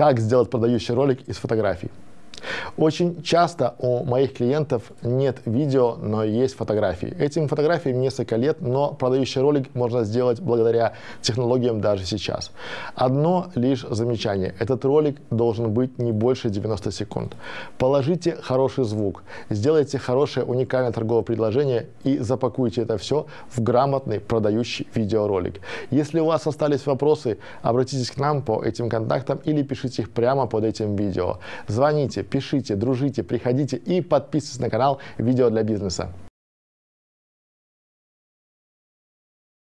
Как сделать продающий ролик из фотографий. Очень часто у моих клиентов нет видео, но есть фотографии. Этим фотографиям несколько лет, но продающий ролик можно сделать благодаря технологиям даже сейчас. Одно лишь замечание. Этот ролик должен быть не больше 90 секунд. Положите хороший звук, сделайте хорошее уникальное торговое предложение и запакуйте это все в грамотный продающий видеоролик. Если у вас остались вопросы, обратитесь к нам по этим контактам или пишите их прямо под этим видео. Звоните, пишите, дружите, приходите и подписывайтесь на канал «Видео для бизнеса».